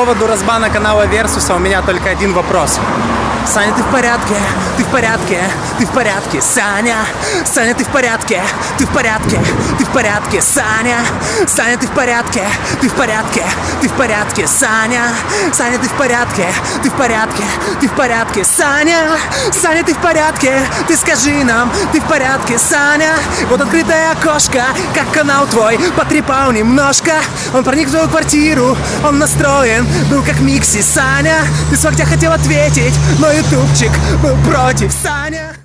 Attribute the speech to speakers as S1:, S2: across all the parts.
S1: поводу разбана канала Версуса у меня только один вопрос. Саня, ты в порядке? Ты в порядке? Ты в порядке? Саня? Саня, ты в порядке? Ты в порядке? Ты в порядке? Саня? Саня, ты в порядке? Ты в порядке? Ты в порядке? Саня? Саня, ты в порядке? Ты в порядке? Ты в порядке? Саня? Саня, ты в порядке? Ты скажи нам, ты в порядке, Саня? Вот открытое окошко, как канал твой, потрепал немножко. Он проник в твою квартиру, он настроен, был как Микси, Саня. Ты с локтя хотел ответить, но ютубчик был против, Саня.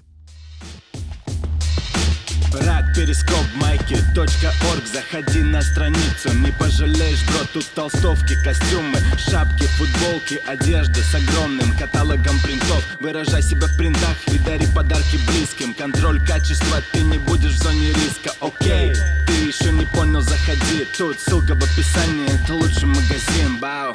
S2: Рад перископ майки точка орг. Заходи на страницу, не пожалеешь, бро. Тут толстовки, костюмы, шапки, футболки Одежда с огромным каталогом принтов. Выражай себя в принтах и дари подарки близким. Контроль качества, ты не будешь в зоне риска, окей Ты еще не понял, заходи. Тут ссылка в описании, это лучший магазин, бау